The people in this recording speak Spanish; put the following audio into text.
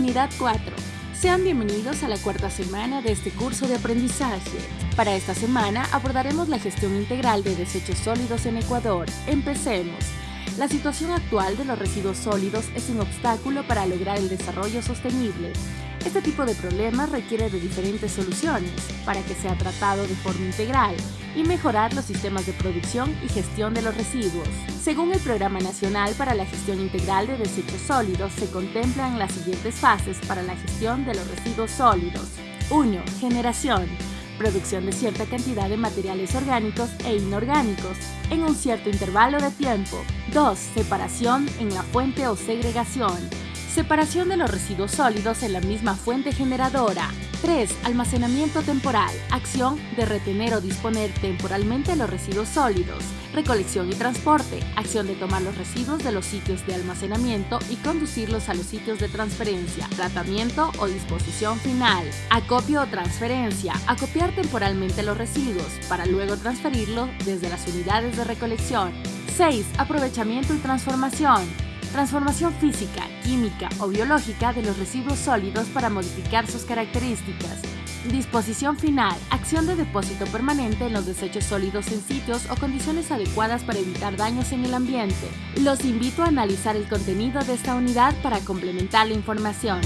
Unidad 4. Sean bienvenidos a la cuarta semana de este curso de aprendizaje. Para esta semana abordaremos la gestión integral de desechos sólidos en Ecuador. Empecemos. La situación actual de los residuos sólidos es un obstáculo para lograr el desarrollo sostenible. Este tipo de problemas requiere de diferentes soluciones para que sea tratado de forma integral y mejorar los sistemas de producción y gestión de los residuos. Según el Programa Nacional para la Gestión Integral de Desechos Sólidos, se contemplan las siguientes fases para la gestión de los residuos sólidos. 1. Generación producción de cierta cantidad de materiales orgánicos e inorgánicos en un cierto intervalo de tiempo. 2. Separación en la fuente o segregación Separación de los residuos sólidos en la misma fuente generadora. 3. Almacenamiento temporal. Acción de retener o disponer temporalmente los residuos sólidos. Recolección y transporte. Acción de tomar los residuos de los sitios de almacenamiento y conducirlos a los sitios de transferencia. Tratamiento o disposición final. Acopio o transferencia. Acopiar temporalmente los residuos para luego transferirlos desde las unidades de recolección. 6. Aprovechamiento y transformación transformación física, química o biológica de los residuos sólidos para modificar sus características. Disposición final. Acción de depósito permanente en los desechos sólidos en sitios o condiciones adecuadas para evitar daños en el ambiente. Los invito a analizar el contenido de esta unidad para complementar la información.